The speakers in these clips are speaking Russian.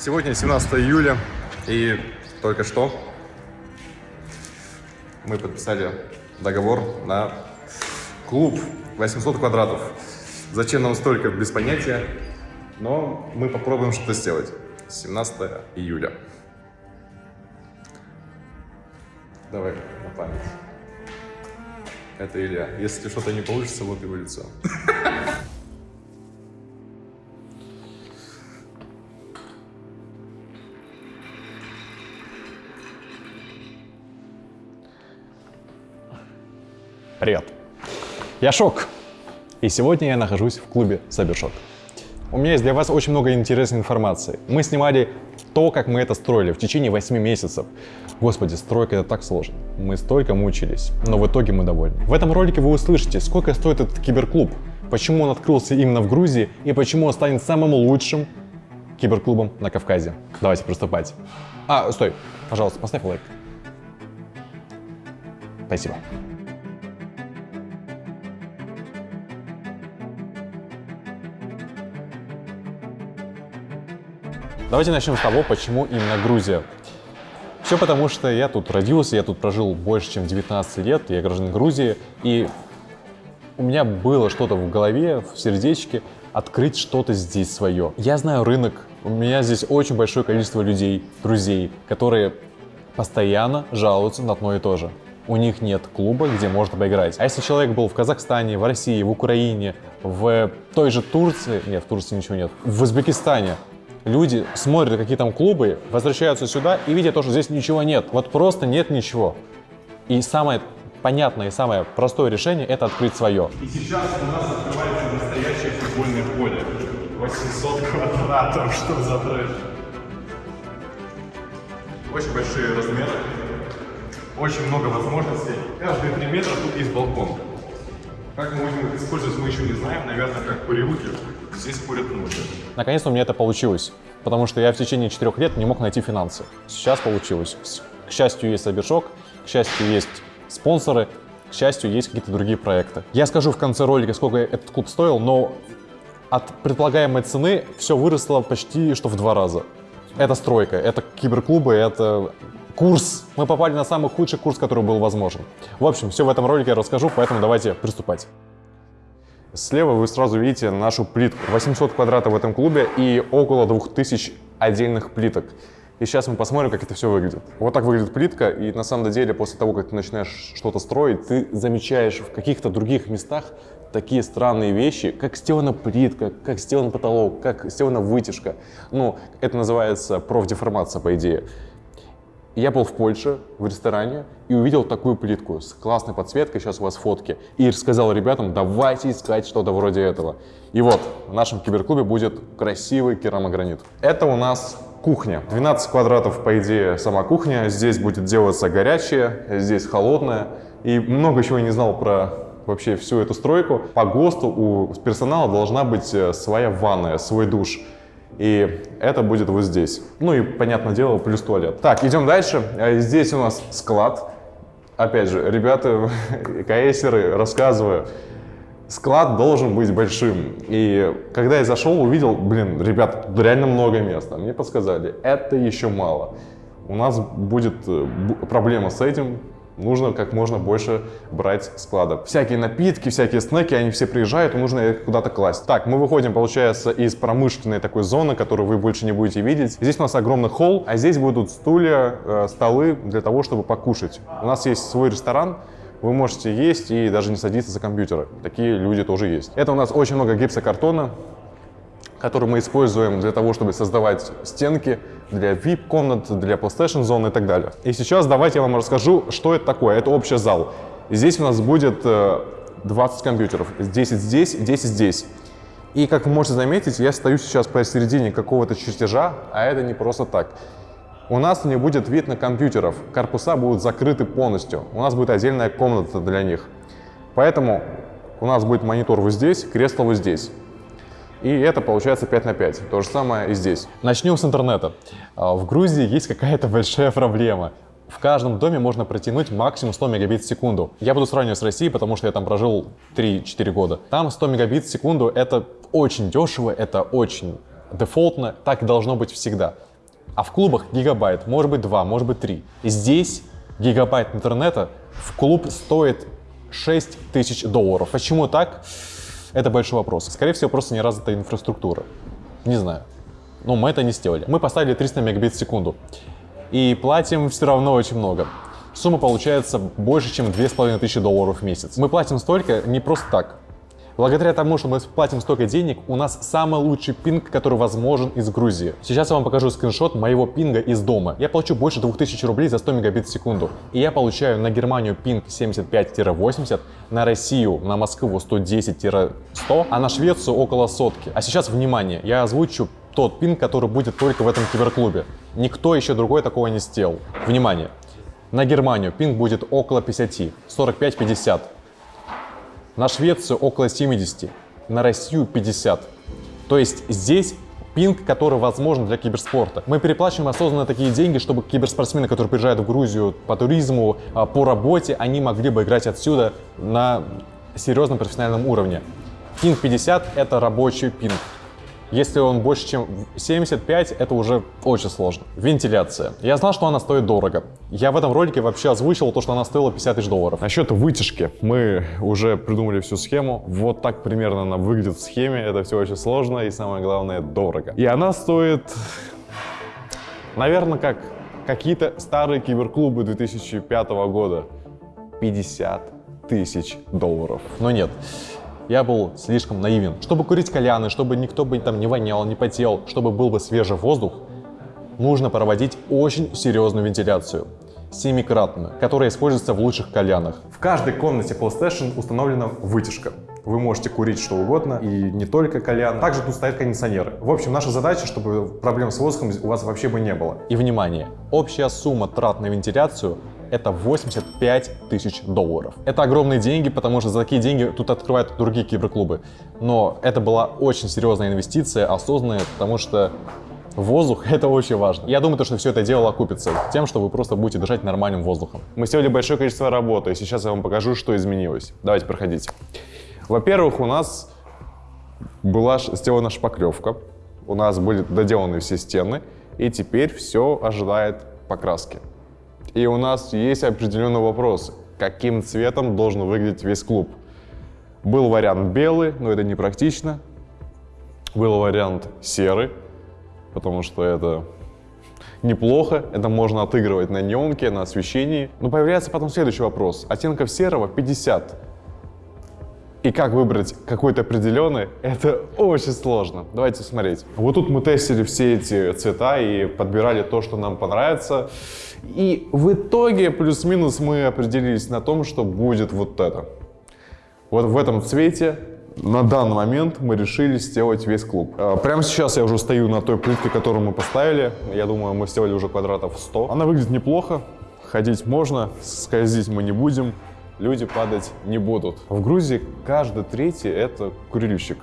Сегодня 17 июля, и только что мы подписали договор на клуб 800 квадратов. Зачем нам столько, без понятия, но мы попробуем что-то сделать. 17 июля. Давай на память. Это Илья. Если что-то не получится, вот его лицо. Привет! Я Шок, и сегодня я нахожусь в клубе Сабершок. У меня есть для вас очень много интересной информации. Мы снимали то, как мы это строили в течение 8 месяцев. Господи, стройка это так сложно. Мы столько мучились, но в итоге мы довольны. В этом ролике вы услышите, сколько стоит этот киберклуб, почему он открылся именно в Грузии и почему он станет самым лучшим киберклубом на Кавказе. Давайте приступать. А, стой, пожалуйста, поставь лайк. Спасибо. Давайте начнем с того, почему именно Грузия. Все потому, что я тут родился, я тут прожил больше, чем 19 лет, я гражданин Грузии, и у меня было что-то в голове, в сердечке, открыть что-то здесь свое. Я знаю рынок, у меня здесь очень большое количество людей, друзей, которые постоянно жалуются на одно и то же. У них нет клуба, где можно поиграть. А если человек был в Казахстане, в России, в Украине, в той же Турции, нет, в Турции ничего нет, в Узбекистане, люди смотрят, какие там клубы, возвращаются сюда и видят то, что здесь ничего нет. Вот просто нет ничего. И самое понятное и самое простое решение – это открыть свое. И сейчас у нас открывается настоящее футбольное поле. 800 квадратов, что за трэш. Очень большие размеры, очень много возможностей. Каждые три метра тут есть балкон. Как мы будем их использовать, мы еще не знаем. Наверное, как курилки. Здесь курят многие. Наконец-то у меня это получилось, потому что я в течение четырех лет не мог найти финансы. Сейчас получилось. К счастью, есть Сабершок, к счастью, есть спонсоры, к счастью, есть какие-то другие проекты. Я скажу в конце ролика, сколько этот клуб стоил, но от предполагаемой цены все выросло почти что в два раза. Это стройка, это киберклубы, это курс. Мы попали на самый худший курс, который был возможен. В общем, все в этом ролике я расскажу, поэтому давайте приступать. Слева вы сразу видите нашу плитку. 800 квадратов в этом клубе и около 2000 отдельных плиток. И сейчас мы посмотрим, как это все выглядит. Вот так выглядит плитка, и на самом деле после того, как ты начинаешь что-то строить, ты замечаешь в каких-то других местах такие странные вещи, как сделана плитка, как сделан потолок, как сделана вытяжка. Ну, это называется профдеформация, по идее. Я был в Польше, в ресторане, и увидел такую плитку с классной подсветкой, сейчас у вас фотки, и сказал ребятам, давайте искать что-то вроде этого. И вот, в нашем киберклубе будет красивый керамогранит. Это у нас кухня. 12 квадратов, по идее, сама кухня. Здесь будет делаться горячее, здесь холодное. И много чего я не знал про вообще всю эту стройку. По ГОСТу у персонала должна быть э, своя ванная, свой душ. И это будет вот здесь. Ну и, понятное дело, плюс туалет. Так, идем дальше. Э, Здесь у нас склад. Опять же, ребята, КСеры, рассказываю, склад должен быть большим. И когда я зашел, увидел, блин, ребят, тут реально много места. Мне подсказали, это еще мало. У нас будет э, проблема с этим, нужно как можно больше брать складов. Всякие напитки, всякие снеки, они все приезжают, нужно их куда-то класть. Так, мы выходим, получается, из промышленной такой зоны, которую вы больше не будете видеть. Здесь у нас огромный холл, а здесь будут стулья, э, столы для того, чтобы покушать. У нас есть свой ресторан, вы можете есть и даже не садиться за компьютеры. Такие люди тоже есть. Это у нас очень много гипсокартона, который мы используем для того, чтобы создавать стенки для VIP-комнат, для PlayStation зон и так далее. И сейчас давайте я вам расскажу, что это такое. Это общий зал. Здесь у нас будет э, 20 компьютеров. 10 здесь, 10 здесь. И как вы можете заметить, я стою сейчас посередине какого-то чертежа, а это не просто так. У нас не будет вид на компьютеров, корпуса будут закрыты полностью. У нас будет отдельная комната для них. Поэтому у нас будет монитор вот здесь, кресло вот здесь. И это получается 5 на 5. То же самое и здесь. Начнем с интернета. А, В Грузии есть какая-то большая проблема. В каждом доме можно протянуть максимум 100 мегабит в секунду. Я буду сравнивать с Россией, потому что я там прожил 3-4 года. Там 100 мегабит в секунду — это очень дешево, это очень дефолтно, так и должно быть всегда. А в клубах гигабайт, может быть 2, может быть 3. И здесь гигабайт интернета в клуб стоит 6 тысяч долларов. Почему так? Это большой вопрос. Скорее всего, просто не развита инфраструктура. Не знаю. Но мы это не сделали. Мы поставили 300 мегабит в секунду. И платим все равно очень много. Сумма получается больше, чем 2500 долларов в месяц. Мы платим столько не просто так. Благодаря тому, что мы платим столько денег, у нас самый лучший пинг, который возможен из Грузии. Сейчас я вам покажу скриншот моего пинга из дома. Я получу больше 2000 рублей за 100 мегабит в секунду. И я получаю на Германию пинг 75-80, на Россию, на Москву 110-100, а на Швецию около сотки. А сейчас, внимание, я озвучу тот пинг, который будет только в этом киберклубе. Никто еще другой такого не сделал. Внимание. На Германию пинг будет около 50, 45-50. На Швецию около 70, на Россию 50. То есть здесь пинг, который возможен для киберспорта. Мы переплачиваем осознанно такие деньги, чтобы киберспортсмены, которые приезжают в Грузию по туризму, а, по работе, они могли бы играть отсюда на серьезном профессиональном уровне. Пинг 50 — это рабочий пинг. Если он больше, чем 75, это уже очень сложно. Вентиляция. Я знал, что она стоит дорого. Я в этом ролике вообще озвучил то, что она стоила 50 тысяч долларов. Насчет вытяжки. Мы уже придумали всю схему. Вот так примерно она выглядит в схеме. Это все очень сложно и самое главное, дорого. И она стоит, наверное, как какие-то старые киберклубы 2005 года. 50 тысяч долларов. Но нет я был слишком наивен. Чтобы курить кальяны, чтобы никто бы там не вонял, не потел, чтобы был бы свежий воздух, нужно проводить очень серьезную вентиляцию семикратную, которая используется в лучших кальянах. В каждой комнате PlayStation установлена вытяжка. Вы можете курить что угодно, и не только кальян. Также тут стоят кондиционеры. В общем, наша задача, чтобы проблем с воздухом у вас вообще бы не было. И внимание, общая сумма трат на вентиляцию это 85 тысяч долларов. Это огромные деньги, потому что за такие деньги тут открывают другие киберклубы. Но это была очень серьезная инвестиция, осознанная, потому что Воздух — это очень важно. Я думаю, что все это дело окупится тем, что вы просто будете дышать нормальным воздухом. Мы сделали большое количество работы, и сейчас я вам покажу, что изменилось. Давайте, проходите. Во-первых, у нас была сделана шпаклевка, у нас были доделаны все стены, и теперь все ожидает покраски. И у нас есть определенный вопрос, каким цветом должен выглядеть весь клуб. Был вариант белый, но это непрактично. Был вариант серый, потому что это неплохо, это можно отыгрывать на неонке, на освещении. Но появляется потом следующий вопрос. Оттенков серого 50. И как выбрать какой-то определенный, это очень сложно. Давайте смотреть. Вот тут мы тестили все эти цвета и подбирали то, что нам понравится. И в итоге плюс-минус мы определились на том, что будет вот это. Вот в этом цвете на данный момент мы решили сделать весь клуб. А, прямо сейчас я уже стою на той плитке, которую мы поставили. Я думаю, мы сделали уже квадратов 100. Она выглядит неплохо, ходить можно, скользить мы не будем, люди падать не будут. В Грузии каждый третий — это курильщик.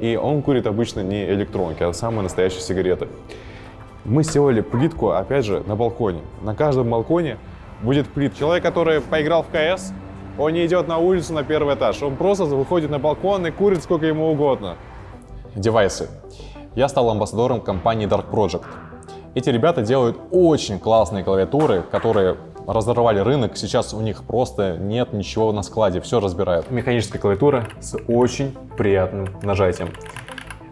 И он курит обычно не электронки, а самые настоящие сигареты. Мы сделали плитку, опять же, на балконе. На каждом балконе будет плитка. Человек, который поиграл в КС, он не идет на улицу на первый этаж. Он просто выходит на балкон и курит сколько ему угодно. Девайсы. Я стал амбассадором компании Dark Project. Эти ребята делают очень классные клавиатуры, которые разорвали рынок. Сейчас у них просто нет ничего на складе, все разбирают. Механическая клавиатура с очень приятным нажатием.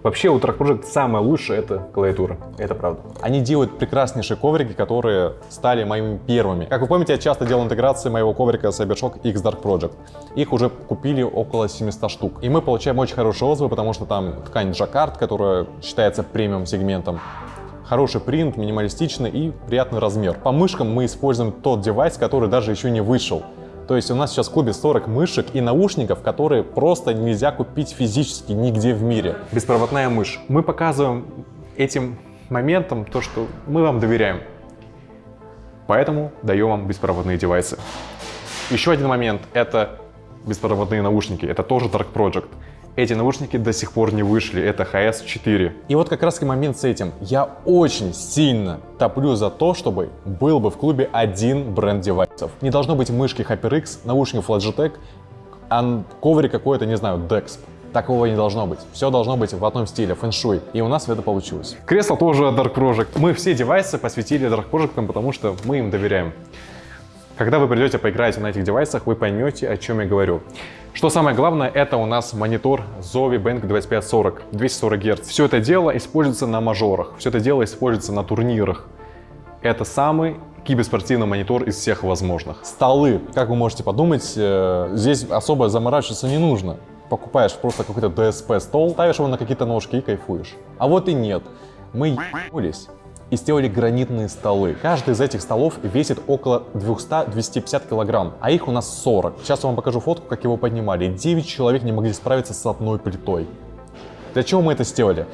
Вообще у Track Project самое лучшее это клавиатура, это правда. Они делают прекраснейшие коврики, которые стали моими первыми. Как вы помните, я часто делал интеграции моего коврика Cybershock X Dark Project. Их уже купили около 700 штук. И мы получаем очень хорошие отзывы, потому что там ткань Jacquard, которая считается премиум сегментом. Хороший принт, минималистичный и приятный размер. По мышкам мы используем тот девайс, который даже еще не вышел. То есть у нас сейчас в клубе 40 мышек и наушников, которые просто нельзя купить физически нигде в мире. Беспроводная мышь. Мы показываем этим моментом то, что мы вам доверяем. Поэтому даем вам беспроводные девайсы. Еще один момент — это беспроводные наушники. Это тоже Dark Project. Эти наушники до сих пор не вышли, это HS4. И вот как раз момент с этим. Я очень сильно топлю за то, чтобы был бы в клубе один бренд девайсов. Не должно быть мышки HyperX, наушников Logitech, а ковре какой-то, не знаю, Dex. Такого не должно быть. Все должно быть в одном стиле, фэншуй. И у нас это получилось. Кресло тоже Dark Project. Мы все девайсы посвятили Dark Project, потому что мы им доверяем. Когда вы придете поиграете на этих девайсах, вы поймете, о чем я говорю. Что самое главное, это у нас монитор Zowie Bank 2540, 240 Гц. Все это дело используется на мажорах, все это дело используется на турнирах. Это самый киберспортивный монитор из всех возможных. Столы, как вы можете подумать, э, здесь особо заморачиваться не нужно. Покупаешь просто какой-то DSP стол, ставишь его на какие-то ножки и кайфуешь. А вот и нет. Мы ебнулись и сделали гранитные столы. Каждый из этих столов весит около 200-250 килограмм, а их у нас 40. Сейчас я вам покажу фотку, как его поднимали. 9 человек не могли справиться с одной плитой. Для чего мы это сделали?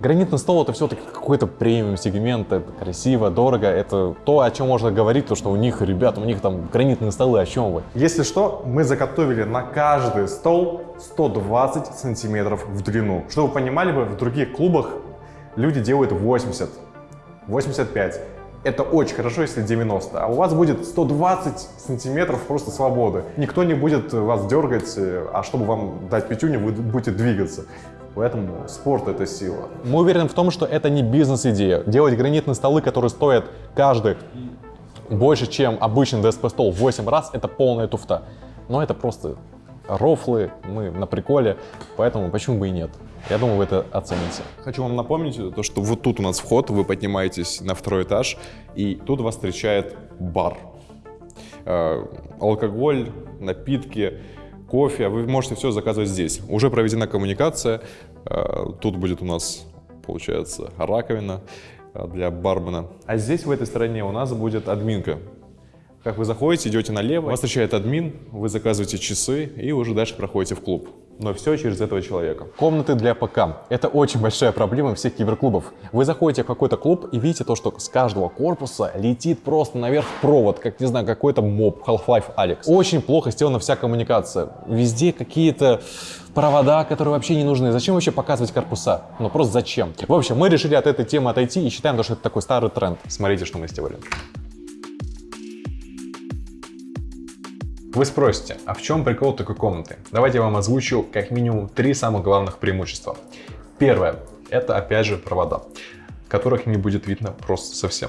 Гранитный стол это все-таки какой-то премиум сегмент, это красиво, дорого, это то, о чем можно говорить, то, что у них, ребята, у них там гранитные столы, о чем вы? Если что, мы заготовили на каждый стол 120 сантиметров в длину. Чтобы вы понимали, в других клубах люди делают 80, 85. Это очень хорошо, если 90, а у вас будет 120 сантиметров просто свободы. Никто не будет вас дергать, а чтобы вам дать пятюню, вы будете двигаться. Поэтому спорт — это сила. Мы уверены в том, что это не бизнес-идея. Делать гранитные столы, которые стоят каждый больше, чем обычный DSP-стол в 8 раз, это полная туфта. Но это просто рофлы, мы на приколе, поэтому почему бы и нет. Я думаю, вы это оцените. Хочу вам напомнить, то, что вот тут у нас вход, вы поднимаетесь на второй этаж, и тут вас встречает бар. Э, алкоголь, напитки, кофе, вы можете все заказывать здесь. Уже проведена коммуникация, э, тут будет у нас, получается, раковина э, для бармена. А здесь, в этой стороне, у нас будет админка. Как вы заходите, идете налево, вас встречает админ, вы заказываете часы и уже дальше проходите в клуб. Но все через этого человека. Комнаты для ПК. Это очень большая проблема всех киберклубов. Вы заходите в какой-то клуб и видите то, что с каждого корпуса летит просто наверх провод, как, не знаю, какой-то моб, Half-Life Alex. Очень плохо сделана вся коммуникация. Везде какие-то провода, которые вообще не нужны. Зачем вообще показывать корпуса? Ну просто зачем? В общем, мы решили от этой темы отойти и считаем, что это такой старый тренд. Смотрите, что мы сделали. Вы спросите, а в чем прикол такой комнаты? Давайте я вам озвучу как минимум три самых главных преимущества. Первое, это опять же провода, которых не будет видно просто совсем.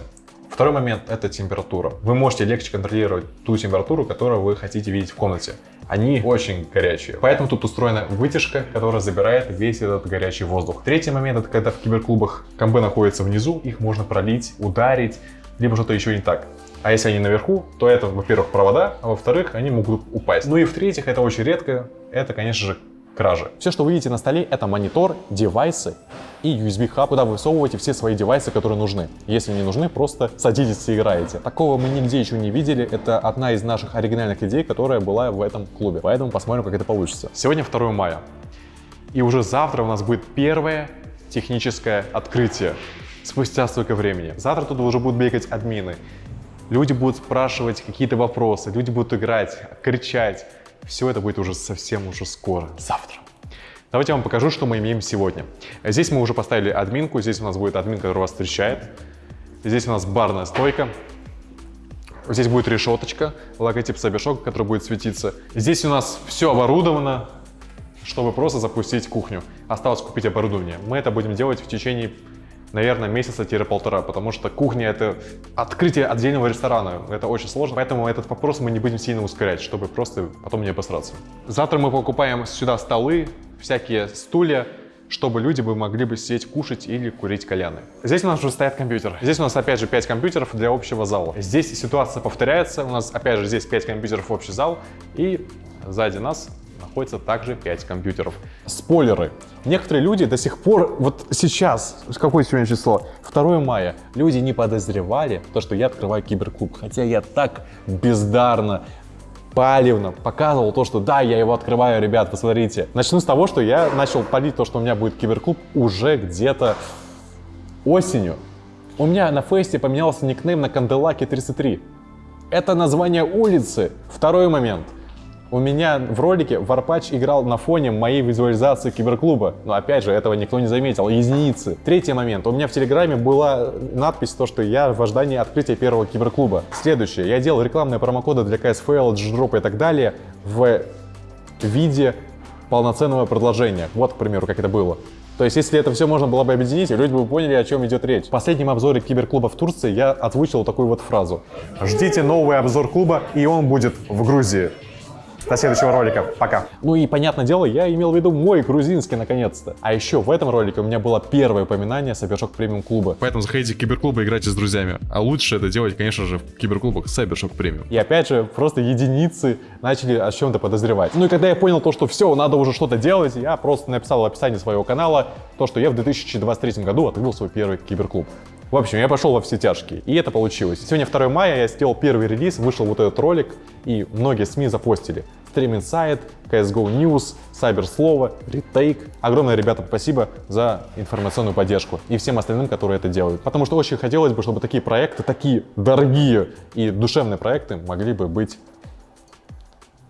Второй момент – это температура. Вы можете легче контролировать ту температуру, которую вы хотите видеть в комнате. Они очень горячие. Поэтому тут устроена вытяжка, которая забирает весь этот горячий воздух. Третий момент – это когда в киберклубах комбы находятся внизу, их можно пролить, ударить, либо что-то еще не так. А если они наверху, то это, во-первых, провода, а во-вторых, они могут упасть. Ну и в-третьих, это очень редко, это, конечно же, кражи. Все, что вы видите на столе, это монитор, девайсы и USB-хаб, куда вы всовываете все свои девайсы, которые нужны. Если не нужны, просто садитесь и играете. Такого мы нигде еще не видели. Это одна из наших оригинальных идей, которая была в этом клубе. Поэтому посмотрим, как это получится. Сегодня 2 мая. И уже завтра у нас будет первое техническое открытие. Спустя столько времени. Завтра тут уже будут бегать админы. Люди будут спрашивать какие-то вопросы, люди будут играть, кричать. Все это будет уже совсем уже скоро, завтра. Давайте я вам покажу, что мы имеем сегодня. Здесь мы уже поставили админку, здесь у нас будет админ, который вас встречает. Здесь у нас барная стойка. Здесь будет решеточка, логотип Сабишок, который будет светиться. Здесь у нас все оборудовано, чтобы просто запустить кухню. Осталось купить оборудование. Мы это будем делать в течение наверное, месяца-полтора, потому что кухня — это открытие отдельного ресторана. Это очень сложно, поэтому этот вопрос мы не будем сильно ускорять, чтобы просто потом не обосраться. Завтра мы покупаем сюда столы, всякие стулья, чтобы люди бы могли бы сидеть, кушать или курить кальяны. Здесь у нас уже стоят компьютер. Здесь у нас опять же 5 компьютеров для общего зала. Здесь ситуация повторяется. У нас опять же здесь 5 компьютеров в общий зал. И сзади нас находится также 5 компьютеров. Спойлеры. Некоторые люди до сих пор, вот сейчас, какое сегодня число? 2 мая. Люди не подозревали то, что я открываю киберклуб. Хотя я так бездарно палевно показывал то, что да, я его открываю, ребят, посмотрите. Начну с того, что я начал палить то, что у меня будет киберклуб уже где-то осенью. У меня на фесте поменялся никнейм на Канделаке 33. Это название улицы. Второй момент – у меня в ролике Варпач играл на фоне моей визуализации киберклуба. Но опять же, этого никто не заметил. Единицы. Третий момент. У меня в Телеграме была надпись, то, что я в ожидании открытия первого киберклуба. Следующее. Я делал рекламные промокоды для CSFL, G-Drop и так далее в виде полноценного предложения. Вот, к примеру, как это было. То есть, если это все можно было бы объединить, люди бы поняли, о чем идет речь. В последнем обзоре киберклуба в Турции я озвучил такую вот фразу. Ждите новый обзор клуба, и он будет в Грузии. До следующего ролика. Пока. Ну и, понятное дело, я имел в виду мой грузинский, наконец-то. А еще в этом ролике у меня было первое упоминание Cybershock премиум клуба. Поэтому заходите в киберклуб и играйте с друзьями. А лучше это делать, конечно же, в киберклубах Cybershock Premium. И опять же, просто единицы начали о чем-то подозревать. Ну и когда я понял то, что все, надо уже что-то делать, я просто написал в описании своего канала то, что я в 2023 году открыл свой первый киберклуб. В общем, я пошел во все тяжкие, и это получилось. Сегодня 2 мая, я сделал первый релиз, вышел вот этот ролик, и многие СМИ запостили. Stream Insight, CSGO News, Cyberслово, Retake. Огромное, ребята, спасибо за информационную поддержку и всем остальным, которые это делают. Потому что очень хотелось бы, чтобы такие проекты, такие дорогие и душевные проекты могли бы быть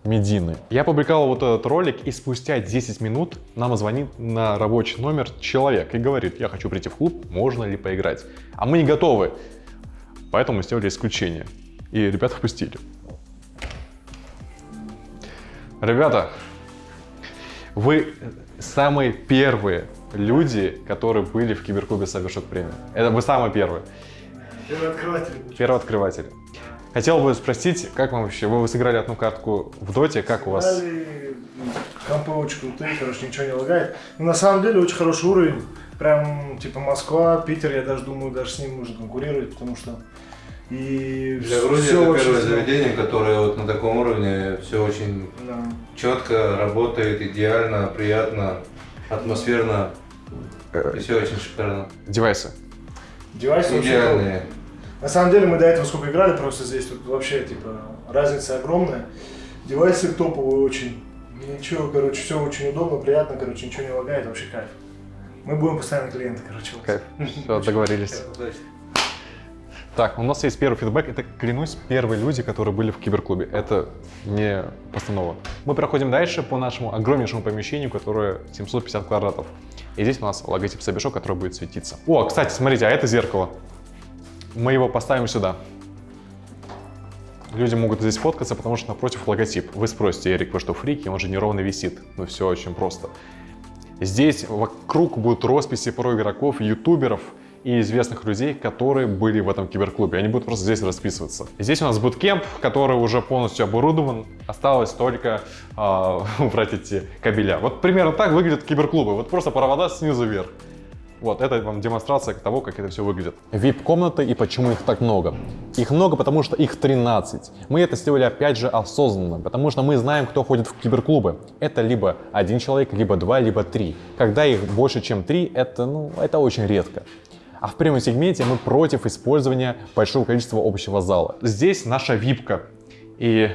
медийные. Я публиковал вот этот ролик, и спустя 10 минут нам звонит на рабочий номер человек и говорит, я хочу прийти в клуб, можно ли поиграть? А мы не готовы, поэтому мы сделали исключение. И ребят впустили. Ребята, вы самые первые люди, которые были в киберклубе Cybershock Premium. Это вы самые первые. Первооткрыватель. Первооткрыватели. Хотел бы спросить, как вам вообще, вы сыграли одну картку в доте, как у вас? Компы очень крутые, короче, ничего не лагает. Но на самом деле очень хороший уровень. Прям, типа, Москва, Питер, я даже думаю, даже с ним нужно конкурировать, потому что и Для Грузии это очень первое здорово. заведение, которое вот на таком уровне все очень Да. четко работает, идеально, приятно, атмосферно. И все очень шикарно. Девайсы. Девайсы очень. Идеальные. На самом деле мы до этого сколько играли, просто здесь тут вообще, типа, разница огромная. Девайсы топовые очень. Ничего, короче, все очень удобно, приятно, короче, ничего не лагает, вообще кайф. Мы будем постоянно клиенты, короче. Кайф. Все, договорились. Так, у нас есть первый фидбэк. Это, клянусь, первые люди, которые были в киберклубе. Это не постанова. Мы проходим дальше по нашему огромнейшему помещению, которое 750 квадратов. И здесь у нас логотип Cybershock, который будет светиться. О, кстати, смотрите, а это зеркало. Мы его поставим сюда. Люди могут здесь фоткаться, потому что напротив логотип. Вы спросите, Эрик, вы что, фрики? Он же неровно висит. Ну, все очень просто. Здесь вокруг будут росписи про игроков, ютуберов и известных людей, которые были в этом киберклубе. Они будут просто здесь расписываться. Здесь у нас буткемп, который уже полностью оборудован. Осталось только а, убрать эти кабеля. Вот примерно так выглядят киберклубы. Вот просто провода снизу вверх. Вот, это вам демонстрация того, как это все выглядит. VIP-комнаты и почему их так много. Их много, потому что их 13. Мы это сделали опять же осознанно, потому что мы знаем, кто ходит в киберклубы. Это либо один человек, либо два, либо три. Когда их больше, чем три, это, ну, это очень редко. А в премиум сегменте мы против использования большого количества общего зала. Здесь наша випка. И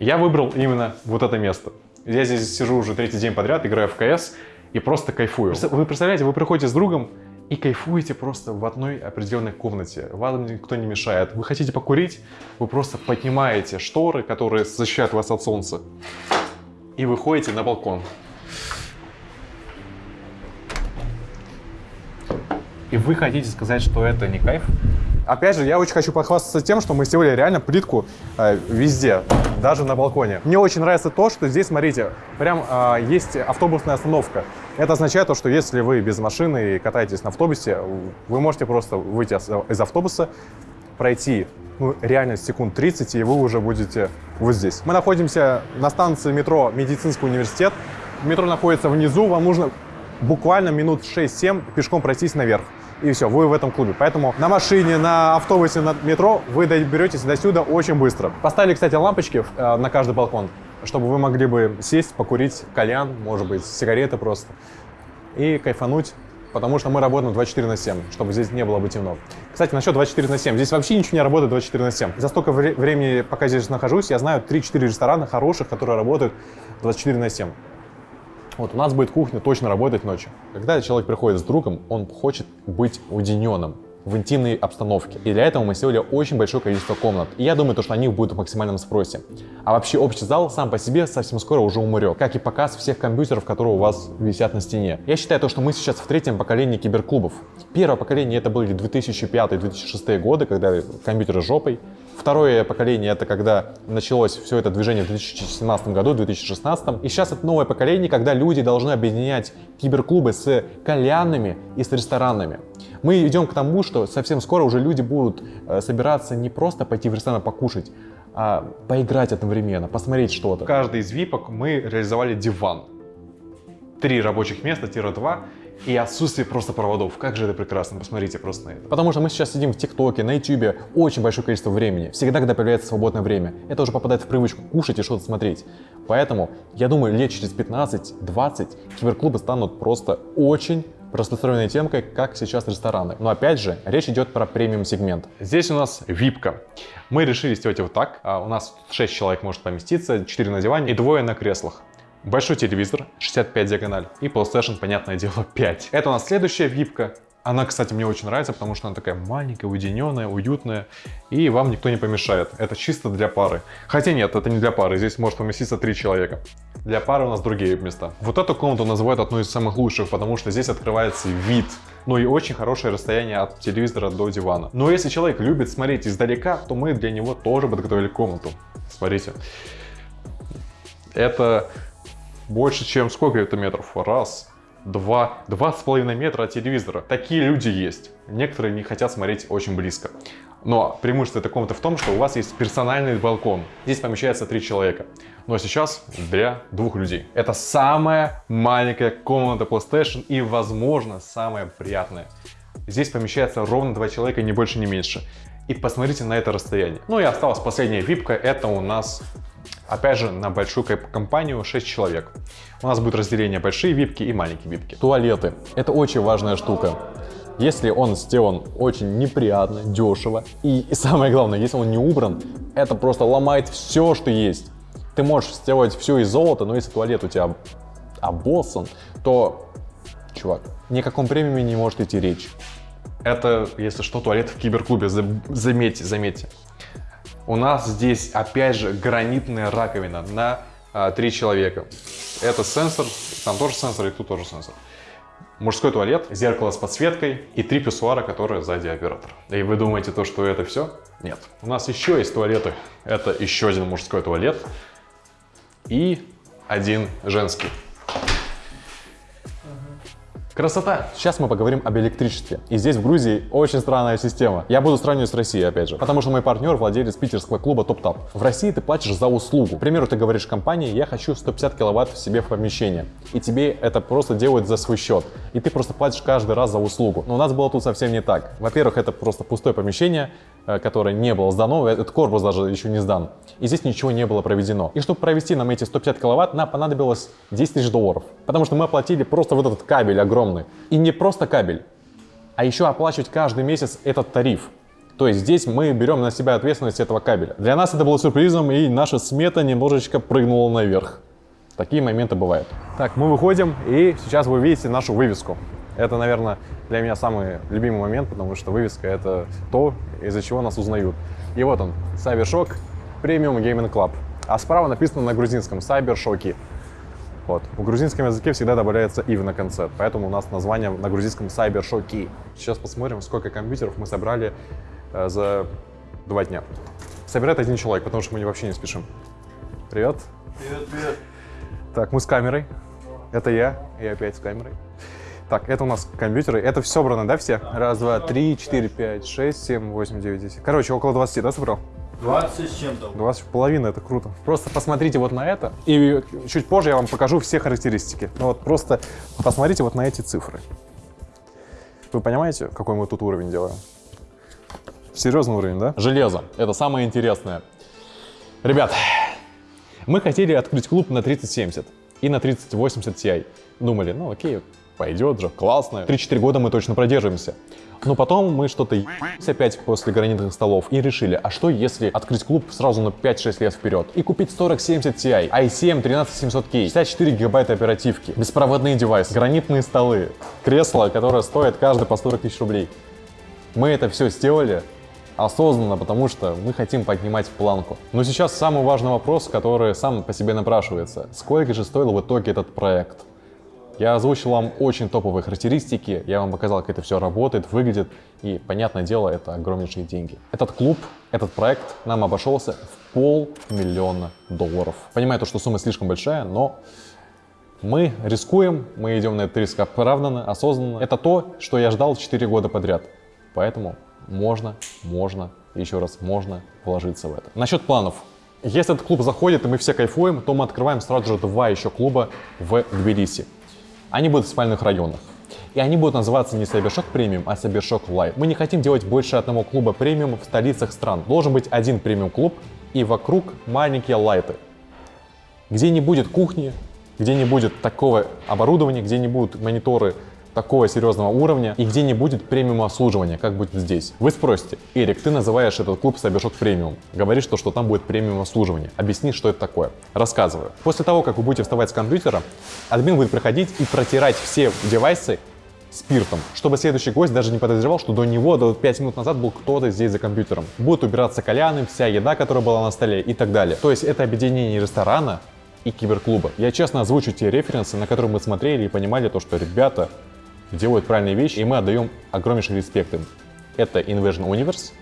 я выбрал именно вот это место. Я здесь сижу уже третий день подряд, играю в КС и просто кайфую. Вы представляете, вы приходите с другом и кайфуете просто в одной определенной комнате. Вам никто не мешает. Вы хотите покурить, вы просто поднимаете шторы, которые защищают вас от солнца, и выходите на балкон. И вы хотите сказать, что это не кайф? Опять же, я очень хочу похвастаться тем, что мы сделали реально плитку э, везде, даже на балконе. Мне очень нравится то, что здесь, смотрите, прям э, есть автобусная остановка. Это означает то, что если вы без машины и катаетесь на автобусе, вы можете просто выйти из- автобуса, пройти ну, реально секунд 30, и вы уже будете вот здесь. Мы находимся на станции метро Медицинский университет. Метро находится внизу, вам нужно буквально минут 6-7 пешком пройтись наверх. И все, вы в этом клубе. Поэтому на машине, на автобусе, на метро вы доберетесь до сюда очень быстро. Поставили, кстати, лампочки э, на каждый балкон, чтобы вы могли бы сесть, покурить кальян, может быть, сигареты просто, и кайфануть, потому что мы работаем 24 на 7, чтобы здесь не было бы темно. Кстати, насчет 24 на 7. Здесь вообще ничего не работает 24 на 7. За столько вре- времени, пока здесь нахожусь, я знаю 3-4 ресторана хороших, которые работают 24 на 7. Вот у нас будет кухня точно работать ночью. Когда человек приходит с другом, он хочет быть уединенным в интимной обстановке. И для этого мы сделали очень большое количество комнат. И я думаю, то, что они будут в максимальном спросе. А вообще общий зал сам по себе совсем скоро уже умрет. Как и показ всех компьютеров, которые у вас висят на стене. Я считаю то, что мы сейчас в третьем поколении киберклубов. Первое поколение это были 2005-2006 годы, когда компьютеры жопой. Второе поколение это когда началось все это движение в 2017 году, 2016. И сейчас это новое поколение, когда люди должны объединять киберклубы с кальянными и с ресторанами. Мы идем к тому, что совсем скоро уже люди будут э, собираться не просто пойти в ресторан покушать, а поиграть одновременно, посмотреть что-то. В каждой из випок мы реализовали диван. Три рабочих места, тире-2 и отсутствие просто проводов. Как же это прекрасно, посмотрите просто на это. Потому что мы сейчас сидим в ТикТоке, на Ютубе очень большое количество времени. Всегда, когда появляется свободное время. Это уже попадает в привычку кушать и что-то смотреть. Поэтому, я думаю, лет через 15-20 киберклубы станут просто очень простостроенной темкой, как сейчас рестораны. Но опять же, речь идет про премиум сегмент. Здесь у нас випка. Мы решили сделать его так. А у нас 6 человек может поместиться, 4 на диване и двое на креслах. Большой телевизор, 65 диагональ и PlayStation, понятное дело, 5. Это у нас следующая випка. Она, кстати, мне очень нравится, потому что она такая маленькая, уединенная, уютная, и вам никто не помешает. Это чисто для пары. Хотя нет, это не для пары, здесь может поместиться три человека. Для пары у нас другие места. Вот эту комнату называют одной из самых лучших, потому что здесь открывается вид. Ну и очень хорошее расстояние от телевизора до дивана. Но если человек любит смотреть издалека, то мы для него тоже подготовили комнату. Смотрите. Это больше, чем сколько это метров? Раз, два, два с половиной метра от телевизора. Такие люди есть. Некоторые не хотят смотреть очень близко. Но преимущество этой комнаты в том, что у вас есть персональный балкон. Здесь помещается три человека. Но сейчас для двух людей. Это самая маленькая комната PlayStation и, возможно, самая приятная. Здесь помещается ровно два человека, ни больше, ни меньше. И посмотрите на это расстояние. Ну и осталась последняя випка, это у нас Опять же, на большую компанию 6 человек. У нас будет разделение большие випки и маленькие випки. Туалеты. Это очень важная штука. Если он сделан очень неприятно, дешево, и, и самое главное, если он не убран, это просто ломает все, что есть. Ты можешь сделать все из золота, но если туалет у тебя обоссан, то, чувак, ни о каком премиуме не может идти речь. Это, если что, туалет в киберклубе, заметьте, заметьте. У нас здесь, опять же, гранитная раковина на а, 3 человека. Это сенсор, там тоже сенсор, и тут тоже сенсор. Мужской туалет, зеркало с подсветкой и три писсуара, которые сзади оператор. И вы думаете, то, что это все? Нет. У нас еще есть туалеты. Это еще один мужской туалет и один женский. Красота! Сейчас мы поговорим об электричестве. И здесь в Грузии очень странная система. Я буду сравнивать с Россией, опять же. Потому что мой партнер владелец питерского клуба Топ-Тап. В России ты платишь за услугу. К примеру, ты говоришь компании, я хочу 150 киловатт себе в помещение. И тебе это просто делают за свой счет. И ты просто платишь каждый раз за услугу. Но у нас было тут совсем не так. Во-первых, это просто пустое помещение, э, которое не было сдано. Этот корпус даже еще не сдан. И здесь ничего не было проведено. И чтобы провести нам эти 150 киловатт, нам понадобилось 10 тысяч долларов. Потому что мы оплатили просто вот этот кабель огромный огромный. И не просто кабель, а еще оплачивать каждый месяц этот тариф. То есть здесь мы берем на себя ответственность этого кабеля. Для нас это было сюрпризом, и наша смета немножечко прыгнула наверх. Такие моменты бывают. Так, мы выходим, и сейчас вы видите нашу вывеску. Это, наверное, для меня самый любимый момент, потому что вывеска — это то, из-за чего нас узнают. И вот он, Cybershock Premium Gaming Club. А справа написано на грузинском Cybershocky. Вот. В грузинском языке всегда добавляется «ив» на конце, поэтому у нас название на грузинском «Cybershocky». Сейчас посмотрим, сколько компьютеров мы собрали э, за два дня. Собирает один человек, потому что мы вообще не спешим. Привет. Привет, привет. Так, мы с камерой. Это я, и опять с камерой. Так, это у нас компьютеры. Это все собрано, да, все? Раз, два, три, четыре, пять, шесть, семь, восемь, девять, десять. Короче, около 20, да, собрал? 20 с чем-то. 20 в половину, это круто. Просто посмотрите вот на это, и чуть позже я вам покажу все характеристики. Ну вот просто посмотрите вот на эти цифры. Вы понимаете, какой мы тут уровень делаем? Серьезный уровень, да? Железо. Это самое интересное. Ребят, мы хотели открыть клуб на 3070 и на 3080 Ti. Думали, ну окей, пойдет же, классно. 3-4 года мы точно продержимся. Но потом мы что-то опять после гранитных столов и решили, а что если открыть клуб сразу на 5-6 лет вперед и купить 4070 Ti, i7 13700K, 64 гигабайта оперативки, беспроводные девайсы, гранитные столы, кресло, которое стоит каждый по 40 тысяч рублей. Мы это все сделали осознанно, потому что мы хотим поднимать планку. Но сейчас самый важный вопрос, который сам по себе напрашивается. Сколько же стоил в итоге этот проект? Я озвучил вам очень топовые характеристики, я вам показал, как это все работает, выглядит, и, понятное дело, это огромнейшие деньги. Этот клуб, этот проект нам обошелся в полмиллиона долларов. Понимаю то, что сумма слишком большая, но мы рискуем, мы идем на этот риск оправданно, осознанно. Это то, что я ждал 4 года подряд. Поэтому можно, можно, еще раз можно вложиться в это. Насчет планов. Если этот клуб заходит и мы все кайфуем, то мы открываем сразу же два еще клуба в Тбилиси. Они будут в спальных районах. И они будут называться не Cybershock Premium, а Cybershock Live. Мы не хотим делать больше одного клуба премиум в столицах стран. Должен быть один премиум клуб и вокруг маленькие лайты. Где не будет кухни, где не будет такого оборудования, где не будут мониторы такого серьезного уровня и где не будет премиум обслуживания, как будет здесь. Вы спросите, Эрик, ты называешь этот клуб Cybershock премиум, говоришь, что, что там будет премиум обслуживание. Объясни, что это такое. Рассказываю. После того, как вы будете вставать с компьютера, админ будет приходить и протирать все девайсы спиртом, чтобы следующий гость даже не подозревал, что до него до 5 минут назад был кто-то здесь за компьютером. Будут убираться кальяны, вся еда, которая была на столе и так далее. То есть это объединение ресторана и киберклуба. Я честно озвучу те референсы, на которые мы смотрели и понимали то, что ребята делают правильные вещи, и мы отдаем огромнейший респект им. Это Invasion Universe,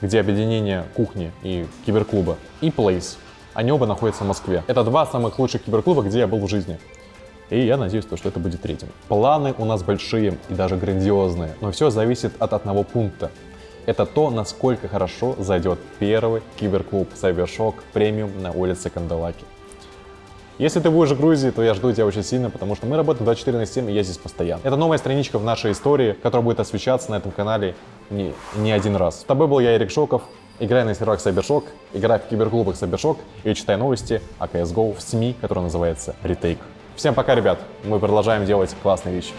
где объединение кухни и киберклуба, и Place. Они оба находятся в Москве. Это два самых лучших киберклуба, где я был в жизни. И я надеюсь, то, что это будет третьим. Планы у нас большие и даже грандиозные, но все зависит от одного пункта. Это то, насколько хорошо зайдет первый киберклуб Cybershock премиум на улице Кандалаки. Если ты будешь в Грузии, то я жду тебя очень сильно, потому что мы работаем 24 на 7, и я здесь постоянно. Это новая страничка в нашей истории, которая будет освещаться на этом канале не, не один раз. С тобой был я, Эрик Шоков. Играй на серверах Cybershock, играй в киберклубах Cybershock и читай новости о CSGO в СМИ, которая называется Retake. Всем пока, ребят. Мы продолжаем делать классные вещи.